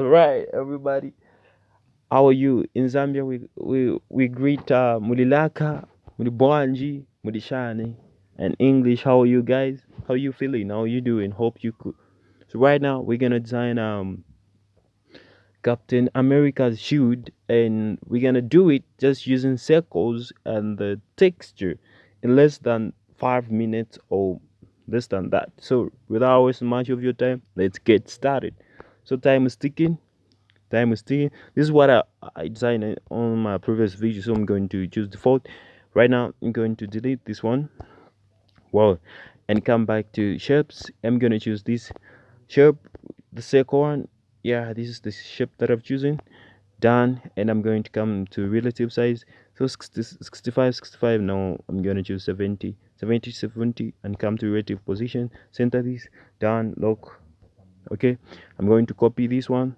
Alright, everybody. How are you? In Zambia, we we we greet uh, Mulilaka, Mulibwanji, Mulishani, and English. How are you guys? How are you feeling? How you doing? Hope you could. So right now we're gonna design um Captain America's shield, and we're gonna do it just using circles and the texture in less than five minutes or less than that. So without wasting much of your time, let's get started. So time is ticking. Time is ticking. This is what I, I designed on my previous video. So I'm going to choose default. Right now, I'm going to delete this one. Wow. And come back to shapes. I'm going to choose this shape. The second one. Yeah, this is the shape that I've chosen. Done. And I'm going to come to relative size. So 60, 65, 65. Now I'm going to choose 70. 70, 70. And come to relative position. Center this. Done. Lock okay i'm going to copy this one.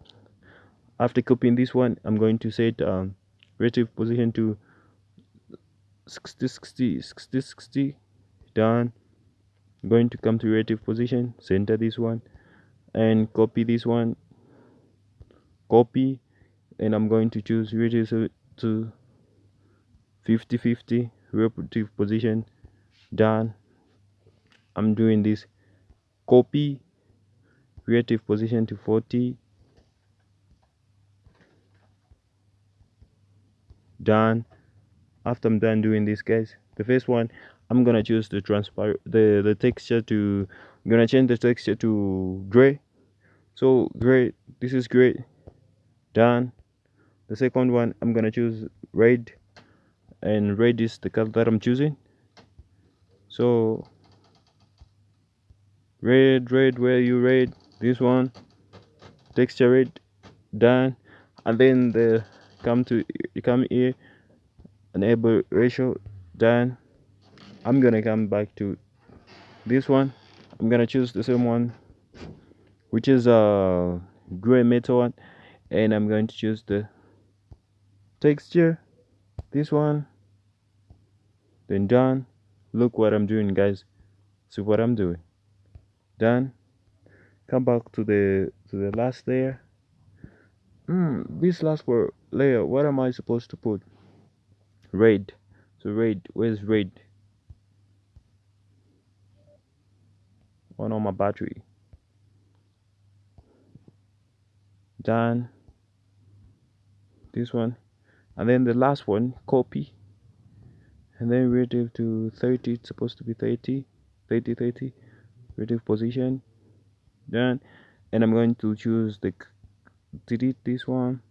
After copying this one i'm going to set um, relative position to 60 60 60 60 done. I'm going to come to relative position center this one and copy this one. Copy and i'm going to choose relative to 50 50 relative position. Done. I'm doing this. Copy relative position to 40 done. After i'm done doing this guys the first one i'm gonna choose the transparent the the texture to i'm gonna change the texture to gray. So gray this is gray. Done. The second one i'm gonna choose red. And red is the color that i'm choosing. So red red where you red this one texture it done and then the come to you come here enable ratio done. I'm gonna come back to this one. I'm gonna choose the same one which is a gray metal one and i'm going to choose the texture this one then done. Look what i'm doing guys. See what i'm doing. Done come back to the to the last layer. Hmm this last layer what am i supposed to put? Red. So red where's red? One on my battery. Done. This one. And then the last one copy. And then relative to 30 it's supposed to be 30 30 30 relative position done. And i'm going to choose the delete this one.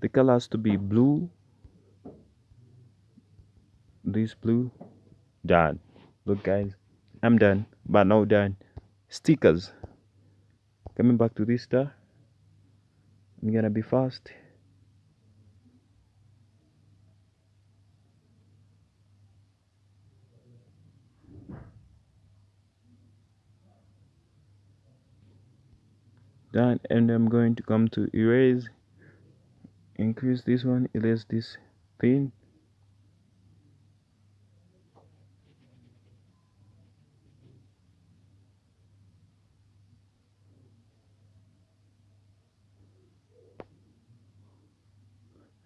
The color has to be blue. This blue. Done. Look guys. I'm done. But now done. Stickers. Coming back to this star i'm gonna be fast done and I'm going to come to erase increase this one erase this thing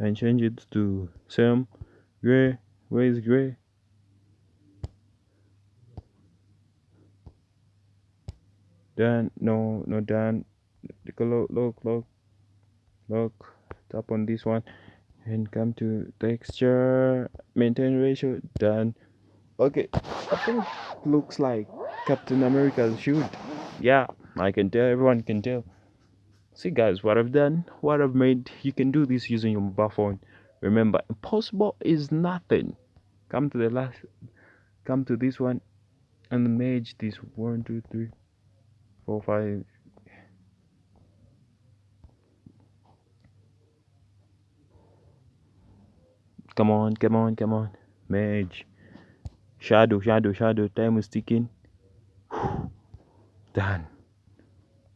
and change it to same gray where is gray. Done no no done look look look look tap on this one. And come to texture maintain ratio done. Okay. I think looks like captain america's shoot yeah i can tell everyone can tell. See guys what i've done what i've made you can do this using your mobile phone. Remember impossible is nothing. Come to the last come to this one and merge this one two three four five Come on, come on, come on. Merge. Shadow, shadow, shadow. Time is ticking. Done.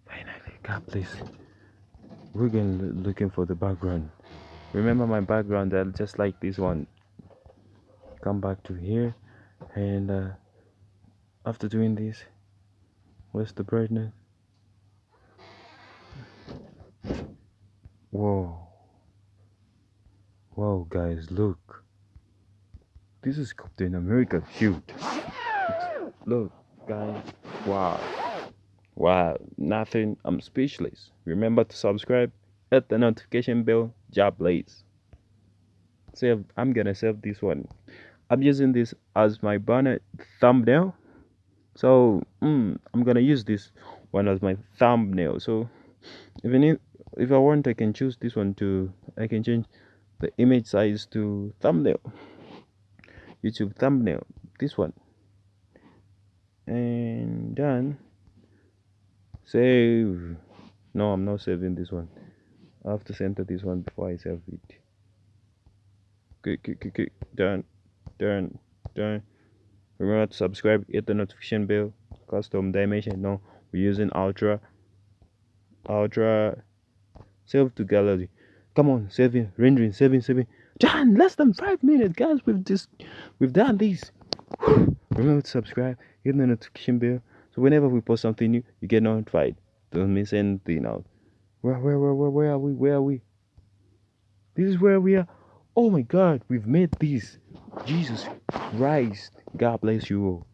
Finally, God please. We're going looking for the background. Remember my background that just like this one. Come back to here and uh, after doing this, where's the brightness? Whoa. Whoa, guys, look. This is Captain America shield. Look, guys. Wow. Wow. Nothing. I'm speechless. Remember to subscribe, hit the notification bell. Job please. Save. I'm gonna save this one. I'm using this as my banner thumbnail. So mm, I'm gonna use this one as my thumbnail. So even if if I want, I can choose this one to. I can change the image size to thumbnail. YouTube thumbnail. This one. And done. Save. No, I'm not saving this one. I have to center this one before I save it. Click, click, click. Done. Done. Done. Remember to subscribe, hit the notification bell. Custom dimension. No, we're using ultra. Ultra. Save to gallery. Come on, saving, rendering, saving, saving. Done. Less than five minutes, guys. We've just we've done this. Remember to subscribe, hit the notification bell. So whenever we post something new, you get notified. Don't miss anything out. Where where where where where are we? Where are we? This is where we are. Oh my god, we've made this. Jesus Christ. God bless you all.